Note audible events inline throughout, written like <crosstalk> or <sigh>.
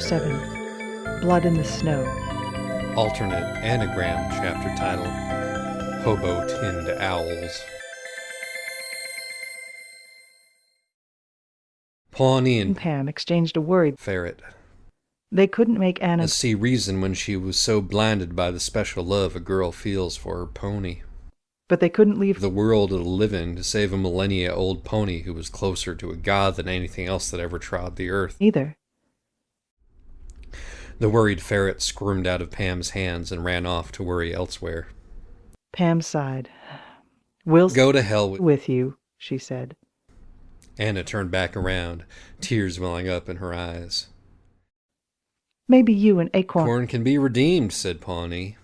Chapter 7 Blood in the Snow. Alternate anagram chapter title Hobo Tinned Owls. Pawnee and Pam exchanged a worried. Ferret. They couldn't make Anna. See reason when she was so blinded by the special love a girl feels for her pony. But they couldn't leave. The world it'll live in to save a millennia old pony who was closer to a god than anything else that ever trod the earth. Either. The worried ferret squirmed out of Pam's hands and ran off to worry elsewhere. Pam sighed. We'll Go to hell with. with you, she said. Anna turned back around, tears welling up in her eyes. Maybe you and Acorn. Corn can be redeemed, said Pawnee,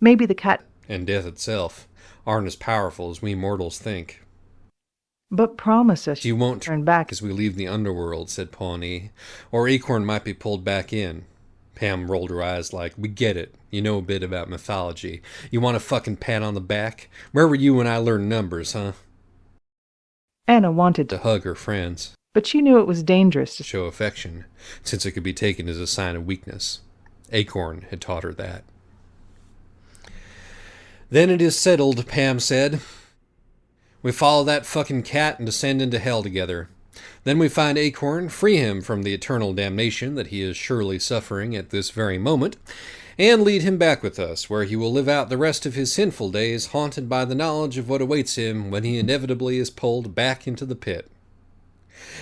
Maybe the cat. and death itself aren't as powerful as we mortals think. But promise us You won't turn back. as we leave the underworld, said Pawnee, or Acorn might be pulled back in. Pam rolled her eyes like, We get it. You know a bit about mythology. You want a fucking pat on the back? Where were you when I learned numbers, huh? Anna wanted To hug her friends, but she knew it was dangerous to. show affection, since it could be taken as a sign of weakness. Acorn had taught her that. Then it is settled, Pam said. We follow that fucking cat and descend into hell together. Then we find Acorn, free him from the eternal damnation that he is surely suffering at this very moment, and lead him back with us, where he will live out the rest of his sinful days haunted by the knowledge of what awaits him when he inevitably is pulled back into the pit.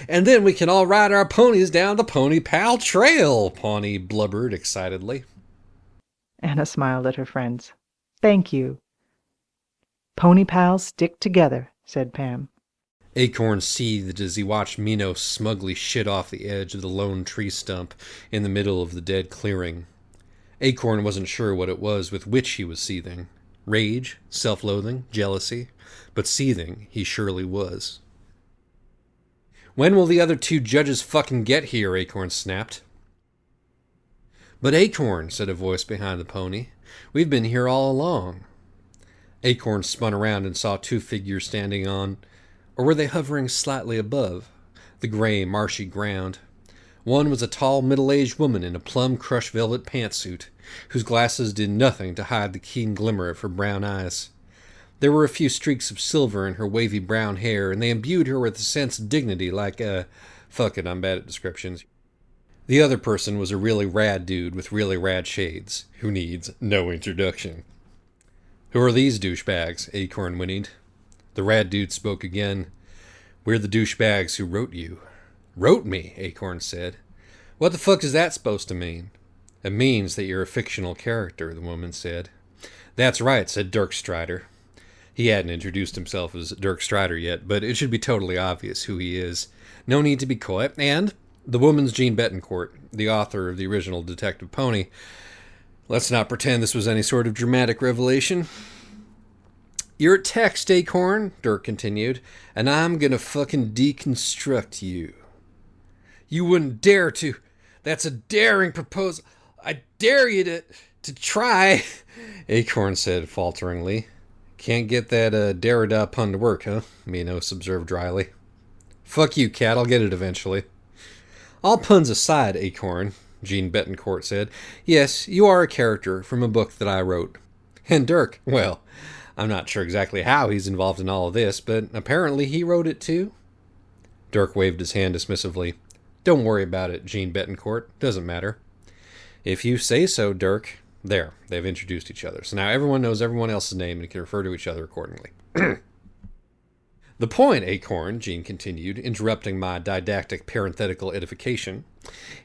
And then we can all ride our ponies down the Pony Pal Trail, Pawnee blubbered excitedly. Anna smiled at her friends. Thank you. Pony pals stick together, said Pam. Acorn seethed as he watched Minos smugly shit off the edge of the lone tree stump in the middle of the dead clearing. Acorn wasn't sure what it was with which he was seething rage, self loathing, jealousy, but seething he surely was. When will the other two judges fucking get here? Acorn snapped. But Acorn, said a voice behind the pony, we've been here all along. Acorn spun around and saw two figures standing on, or were they hovering slightly above, the gray, marshy ground. One was a tall, middle aged woman in a plum crushed velvet pantsuit, whose glasses did nothing to hide the keen glimmer of her brown eyes. There were a few streaks of silver in her wavy brown hair, and they imbued her with a sense of dignity like a. Fuck it, I'm bad at descriptions. The other person was a really rad dude with really rad shades, who needs no introduction. Who are these douchebags? Acorn whinnied. The rad dude spoke again. We're the douchebags who wrote you. Wrote me, Acorn said. What the fuck is that supposed to mean? It means that you're a fictional character, the woman said. That's right, said Dirk Strider. He hadn't introduced himself as Dirk Strider yet, but it should be totally obvious who he is. No need to be coy. And the woman's Jeanne Betancourt, the author of the original Detective Pony. Let's not pretend this was any sort of dramatic revelation. You're a text, Acorn, Dirk continued, and I'm gonna fucking deconstruct you. You wouldn't dare to. That's a daring proposal. I dare you to to try, <laughs> Acorn said falteringly. Can't get that uh, Derrida pun to work, huh? Minos observed dryly. Fuck you, cat. I'll get it eventually. All puns aside, Acorn, Jeanne Betancourt said, yes, you are a character from a book that I wrote. And Dirk, well, I'm not sure exactly how he's involved in all of this, but apparently he wrote it too. Dirk waved his hand dismissively. Don't worry about it, Jeanne Betancourt. Doesn't matter. If you say so, Dirk. There, they've introduced each other. So now everyone knows everyone else's name and can refer to each other accordingly. <clears throat> the point, Acorn, Jeanne continued, interrupting my didactic parenthetical edification,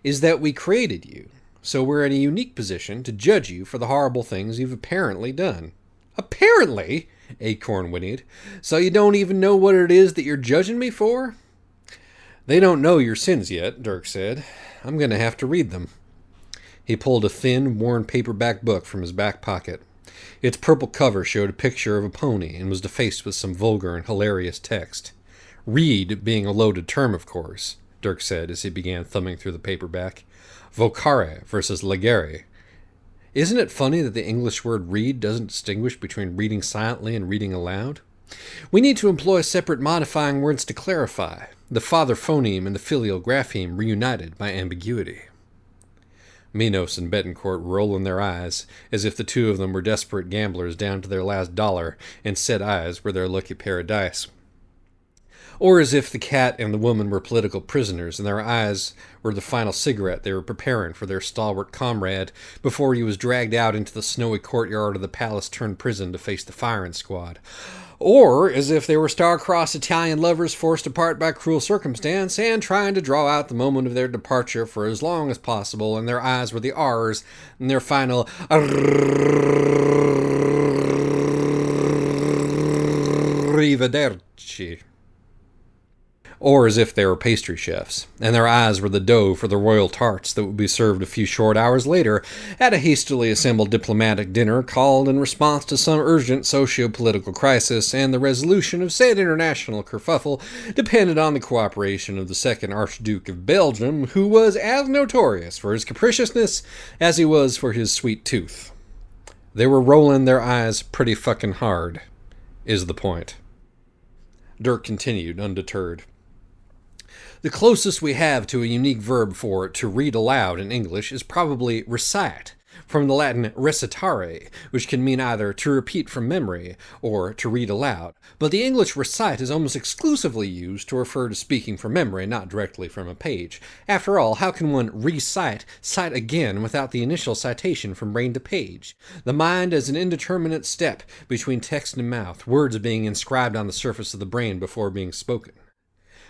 is that we created you. So we're in a unique position to judge you for the horrible things you've apparently done. Apparently? Acorn whinnied. So you don't even know what it is that you're judging me for? They don't know your sins yet, Dirk said. I'm going to have to read them. He pulled a thin, worn paperback book from his back pocket. Its purple cover showed a picture of a pony and was defaced with some vulgar and hilarious text. Read being a loaded term, of course, Dirk said as he began thumbing through the paperback. Vocare versus legere. Isn't it funny that the English word read doesn't distinguish between reading silently and reading aloud? We need to employ separate modifying words to clarify, the father phoneme and the filial grapheme reunited by ambiguity. Minos and Betancourt rolling their eyes, as if the two of them were desperate gamblers down to their last dollar, and said eyes were their lucky pair of dice. Or as if the cat and the woman were political prisoners, and their eyes were the final cigarette they were preparing for their stalwart comrade before he was dragged out into the snowy courtyard of the palace turned prison to face the firing squad. Or as if they were star-crossed Italian lovers forced apart by cruel circumstance and trying to draw out the moment of their departure for as long as possible, and their eyes were the R's and their final arrivederci or as if they were pastry chefs, and their eyes were the dough for the royal tarts that would be served a few short hours later at a hastily assembled diplomatic dinner called in response to some urgent socio political crisis, and the resolution of said international kerfuffle depended on the cooperation of the second Archduke of Belgium, who was as notorious for his capriciousness as he was for his sweet tooth. They were rolling their eyes pretty fucking hard, is the point. Dirk continued, undeterred. The closest we have to a unique verb for to read aloud in English is probably recite, from the Latin recitare, which can mean either to repeat from memory or to read aloud. But the English recite is almost exclusively used to refer to speaking from memory, not directly from a page. After all, how can one recite, cite again without the initial citation from brain to page? The mind is an indeterminate step between text and mouth, words being inscribed on the surface of the brain before being spoken.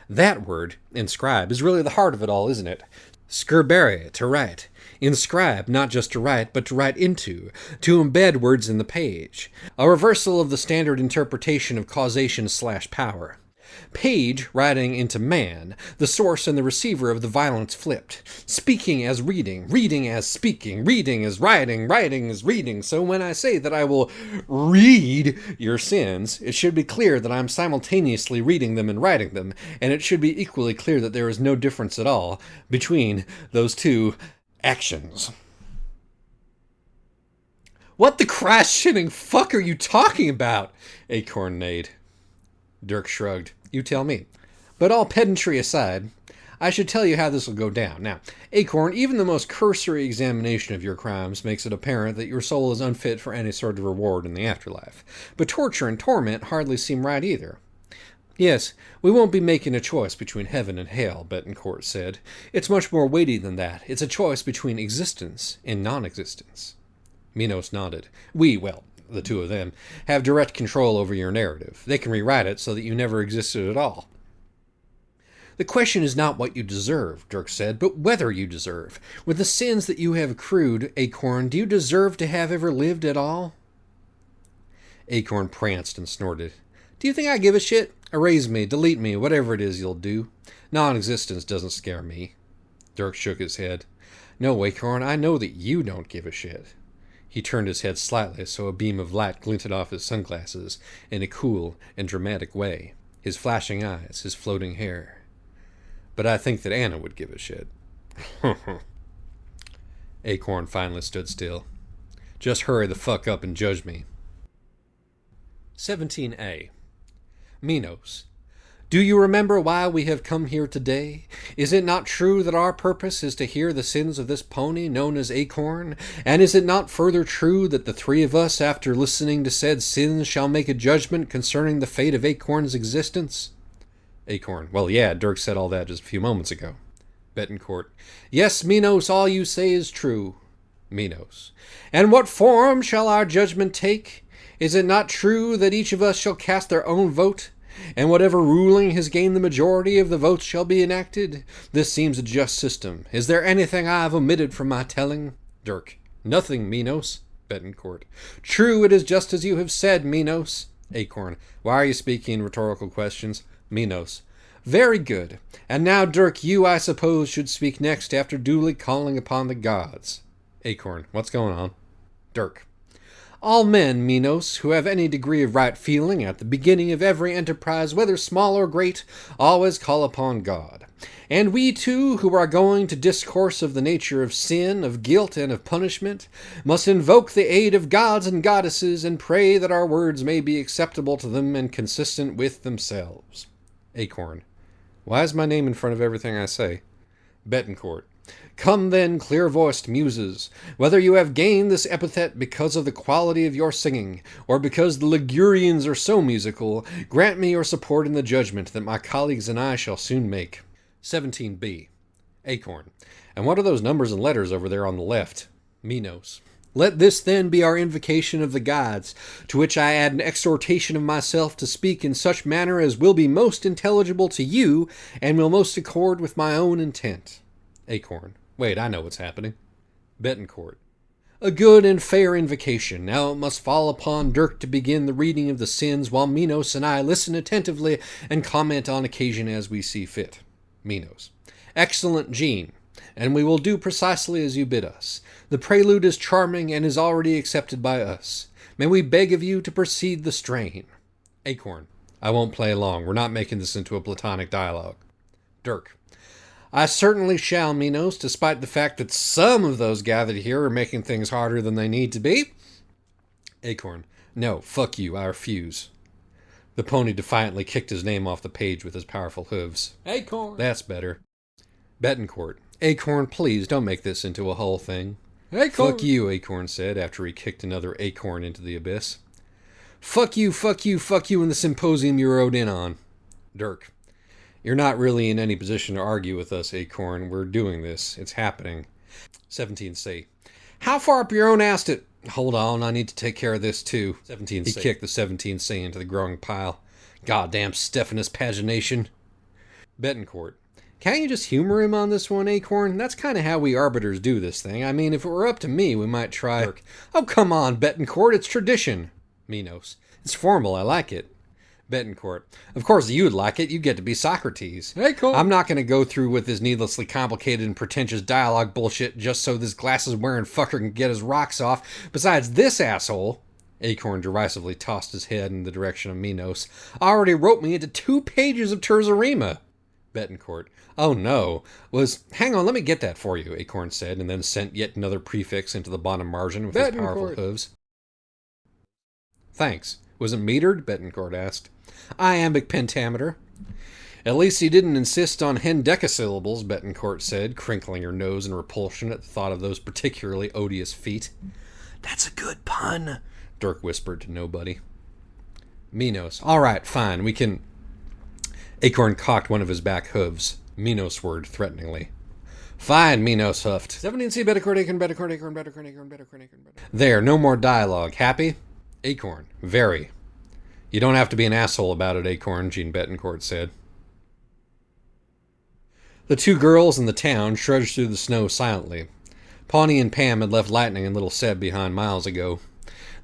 That word, inscribe, is really the heart of it all, isn't it? Scribere, to write. Inscribe, not just to write, but to write into, to embed words in the page. A reversal of the standard interpretation of causation slash power. Page writing into man, the source and the receiver of the violence flipped. Speaking as reading, reading as speaking, reading as writing, writing as reading. So when I say that I will read your sins, it should be clear that I'm simultaneously reading them and writing them, and it should be equally clear that there is no difference at all between those two actions. What the crash shitting fuck are you talking about? Acorn neighed. Dirk shrugged. You tell me. But all pedantry aside, I should tell you how this will go down. Now, Acorn, even the most cursory examination of your crimes makes it apparent that your soul is unfit for any sort of reward in the afterlife. But torture and torment hardly seem right either. Yes, we won't be making a choice between heaven and hell, Betancourt said. It's much more weighty than that. It's a choice between existence and non existence. Minos nodded. We, well, the two of them, have direct control over your narrative. They can rewrite it so that you never existed at all. The question is not what you deserve, Dirk said, but whether you deserve. With the sins that you have accrued, Acorn, do you deserve to have ever lived at all? Acorn pranced and snorted. Do you think I give a shit? Erase me, delete me, whatever it is you'll do. Non existence doesn't scare me. Dirk shook his head. No, Acorn, I know that you don't give a shit. He turned his head slightly so a beam of light glinted off his sunglasses in a cool and dramatic way, his flashing eyes, his floating hair. But I think that Anna would give a shit. <laughs> Acorn finally stood still. Just hurry the fuck up and judge me. 17a. Minos, do you remember why we have come here today? Is it not true that our purpose is to hear the sins of this pony known as Acorn? And is it not further true that the three of us, after listening to said sins, shall make a judgment concerning the fate of Acorn's existence? Acorn. Well, yeah, Dirk said all that just a few moments ago. Betancourt. Yes, Minos, all you say is true. Minos. And what form shall our judgment take? Is it not true that each of us shall cast their own vote? And whatever ruling has gained the majority of the votes shall be enacted. This seems a just system. Is there anything I have omitted from my telling? Dirk. Nothing, Minos. Betancourt. True, it is just as you have said, Minos. Acorn. Why are you speaking rhetorical questions? Minos. Very good. And now, Dirk, you, I suppose, should speak next after duly calling upon the gods. Acorn. What's going on? Dirk. All men, Minos, who have any degree of right feeling at the beginning of every enterprise, whether small or great, always call upon God. And we too, who are going to discourse of the nature of sin, of guilt, and of punishment, must invoke the aid of gods and goddesses and pray that our words may be acceptable to them and consistent with themselves. Acorn. Why is my name in front of everything I say? Betancourt. Come then, clear voiced muses, whether you have gained this epithet because of the quality of your singing, or because the Ligurians are so musical, grant me your support in the judgment that my colleagues and I shall soon make. 17b. Acorn. And what are those numbers and letters over there on the left? Minos. Let this then be our invocation of the gods, to which I add an exhortation of myself to speak in such manner as will be most intelligible to you and will most accord with my own intent. Acorn. Wait, I know what's happening. Betancourt. A good and fair invocation. Now it must fall upon Dirk to begin the reading of the sins, while Minos and I listen attentively and comment on occasion as we see fit. Minos. Excellent, Jeanne, and we will do precisely as you bid us. The prelude is charming and is already accepted by us. May we beg of you to proceed the strain. Acorn. I won't play long. We're not making this into a platonic dialogue. Dirk. I certainly shall, Minos, despite the fact that some of those gathered here are making things harder than they need to be. Acorn. No, fuck you, I refuse. The pony defiantly kicked his name off the page with his powerful hooves. Acorn. That's better. Betancourt. Acorn, please don't make this into a whole thing. Acorn. Fuck you, Acorn said after he kicked another acorn into the abyss. Fuck you, fuck you, fuck you, and the symposium you rode in on. Dirk. You're not really in any position to argue with us, Acorn. We're doing this. It's happening. 17C. How far up your own ass did... Hold on, I need to take care of this too. 17C. He kicked the 17C into the growing pile. Goddamn Stephanus pagination. Betancourt. Can't you just humor him on this one, Acorn? That's kind of how we arbiters do this thing. I mean, if it were up to me, we might try... Dirk. Oh, come on, Betancourt, it's tradition. Minos. It's formal, I like it. Betancourt. Of course you'd like it. You get to be Socrates. Hey, Acorn. I'm not going to go through with this needlessly complicated and pretentious dialogue bullshit just so this glasses wearing fucker can get his rocks off. Besides, this asshole, Acorn derisively tossed his head in the direction of Minos, already wrote me into two pages of terza rima. Betancourt. Oh no. Was hang on, let me get that for you, Acorn said, and then sent yet another prefix into the bottom margin with his powerful hooves. Thanks. Was it metered? Betancourt asked. Iambic pentameter. At least he didn't insist on hendecasyllables, Betancourt said, crinkling her nose in repulsion at the thought of those particularly odious feet. That's a good pun, Dirk whispered to nobody. Minos. All right, fine, we can. Acorn cocked one of his back hooves. Minos whirred threateningly. Fine, Minos huffed. 17C, Betancourt, Acorn, Betancourt, Acorn, Betancourt, Acorn, Betancourt, Acorn. There, no more dialogue. Happy? Acorn. Very. You don't have to be an asshole about it, Acorn, Jeanne Betancourt said. The two girls in the town trudged through the snow silently. Pawnee and Pam had left Lightning and little Seb behind miles ago.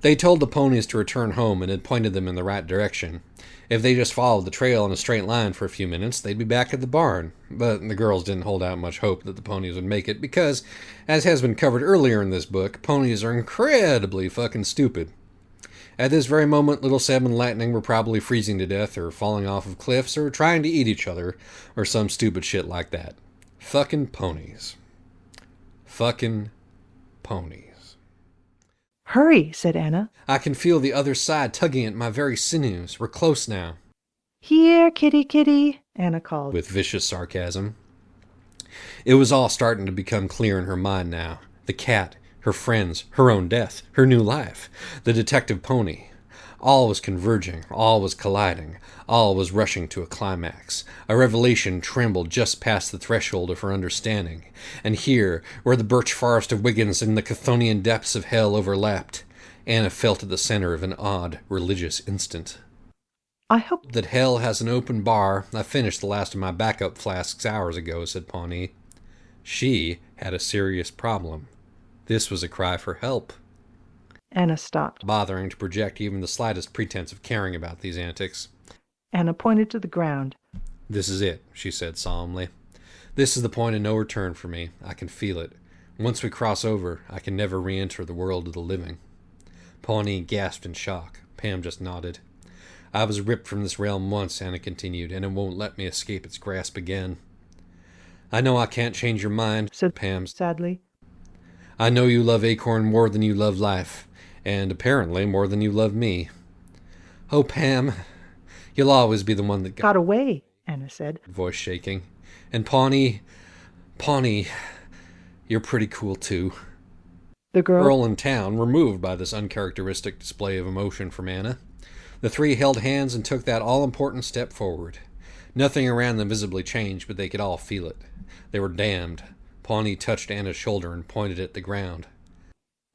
They told the ponies to return home and had pointed them in the right direction. If they just followed the trail in a straight line for a few minutes, they'd be back at the barn. But the girls didn't hold out much hope that the ponies would make it because, as has been covered earlier in this book, ponies are incredibly fucking stupid. At this very moment, little Seb and Lightning were probably freezing to death, or falling off of cliffs, or trying to eat each other, or some stupid shit like that. Fucking ponies. Fucking ponies. Hurry, said Anna. I can feel the other side tugging at my very sinews. We're close now. Here, kitty, kitty, Anna called. With vicious sarcasm. It was all starting to become clear in her mind now. The cat, her friends, her own death, her new life, the detective pony. All was converging, all was colliding, all was rushing to a climax. A revelation trembled just past the threshold of her understanding. And here, where the birch forest of Wiggins and the Chthonian depths of hell overlapped, Anna felt at the center of an odd, religious instant. I hope That hell has an open bar. I finished the last of my backup flasks hours ago, said Pawnee. She had a serious problem. This was a cry for help, Anna stopped. bothering to project even the slightest pretense of caring about these antics. Anna pointed to the ground. This is it, she said solemnly. This is the point of no return for me. I can feel it. Once we cross over, I can never re enter the world of the living. Pawnee gasped in shock. Pam just nodded. I was ripped from this realm once, Anna continued, and it won't let me escape its grasp again. I know I can't change your mind, Said Pam. sadly. I know you love Acorn more than you love life, and apparently more than you love me. Oh, Pam, you'll always be the one that got Got away, Anna said. voice shaking. And Pawnee, Pawnee, You're pretty cool too. The girl Earl and Town were moved by this uncharacteristic display of emotion from Anna. The three held hands and took that all important step forward. Nothing around them visibly changed, but they could all feel it. They were damned. Pawnee touched Anna's shoulder and pointed at the ground.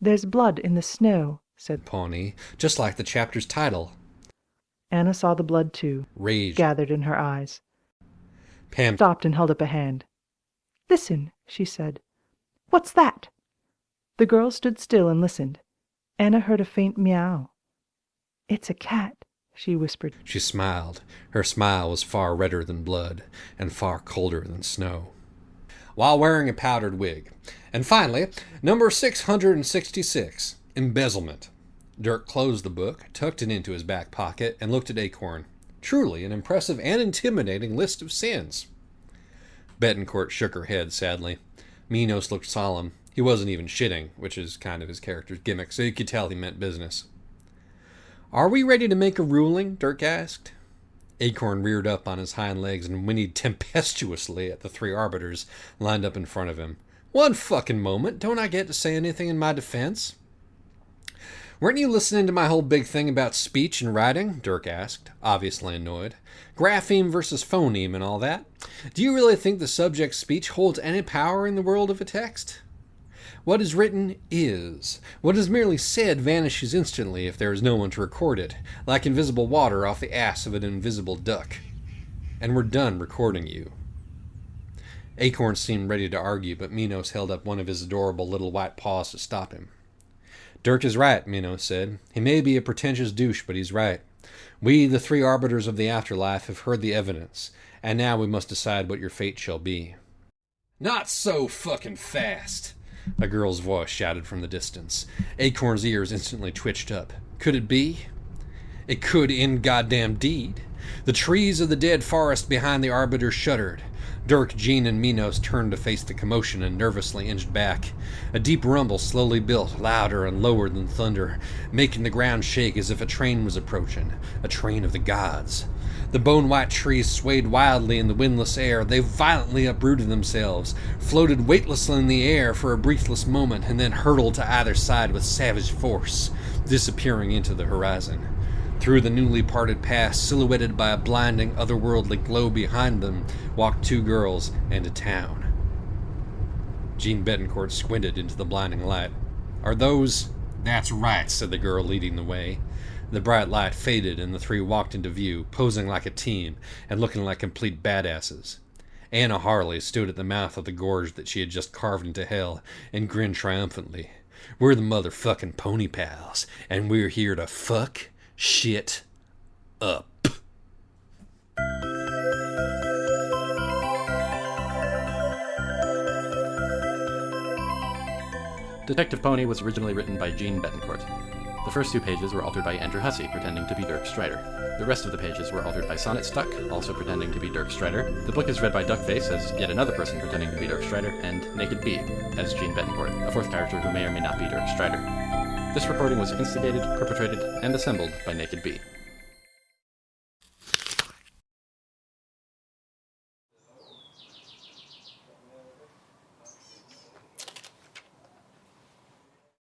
There's blood in the snow, said Pawnee, just like the chapter's title. Anna saw the blood too, Rage. gathered in her eyes. Pam Stopped and held up a hand. Listen, she said. What's that? The girl stood still and listened. Anna heard a faint meow. It's a cat, she whispered. She smiled. Her smile was far redder than blood, and far colder than snow. While wearing a powdered wig. And finally, number 666 Embezzlement. Dirk closed the book, tucked it into his back pocket, and looked at Acorn. Truly an impressive and intimidating list of sins. Betancourt shook her head sadly. Minos looked solemn. He wasn't even shitting, which is kind of his character's gimmick, so you could tell he meant business. Are we ready to make a ruling? Dirk asked. Acorn reared up on his hind legs and whinnied tempestuously at the three arbiters lined up in front of him. One fucking moment. Don't I get to say anything in my defense? Weren't you listening to my whole big thing about speech and writing? Dirk asked, obviously annoyed. Grapheme versus phoneme and all that. Do you really think the subject's speech holds any power in the world of a text? What is written is. What is merely said vanishes instantly if there is no one to record it, like invisible water off the ass of an invisible duck. And we're done recording you. Acorn seemed ready to argue, but Minos held up one of his adorable little white paws to stop him. Dirk is right, Minos said. He may be a pretentious douche, but he's right. We, the three arbiters of the afterlife, have heard the evidence, and now we must decide what your fate shall be. Not so fucking fast! A girl's voice shouted from the distance. Acorn's ears instantly twitched up. Could it be? It could in goddamn deed. The trees of the dead forest behind the arbiter shuddered. Dirk, Jeanne, and Minos turned to face the commotion and nervously inched back. A deep rumble slowly built, louder and lower than thunder, making the ground shake as if a train was approaching, a train of the gods. The bone white trees swayed wildly in the windless air. They violently uprooted themselves, floated weightlessly in the air for a breathless moment, and then hurtled to either side with savage force, disappearing into the horizon. Through the newly parted path, silhouetted by a blinding, otherworldly glow behind them, walked two girls and a town. Jeanne Betancourt squinted into the blinding light. Are those. That's right, said the girl leading the way. The bright light faded, and the three walked into view, posing like a team and looking like complete badasses. Anna Harley stood at the mouth of the gorge that she had just carved into hell and grinned triumphantly. We're the motherfucking pony pals, and we're here to fuck shit up. Detective Pony was originally written by Jeanne Betancourt. The first two pages were altered by Andrew Hussie, pretending to be Dirk Strider. The rest of the pages were altered by Sonnet Stuck, also pretending to be Dirk Strider. The book is read by Duckface as yet another person pretending to be Dirk Strider, and Naked Bee as Jeanne Betancourt, a fourth character who may or may not be Dirk Strider. This recording was instigated, perpetrated, and assembled by Naked Bee.